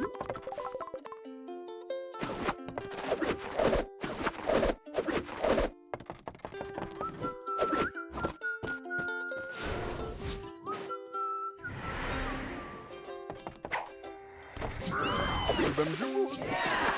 you Give them yours.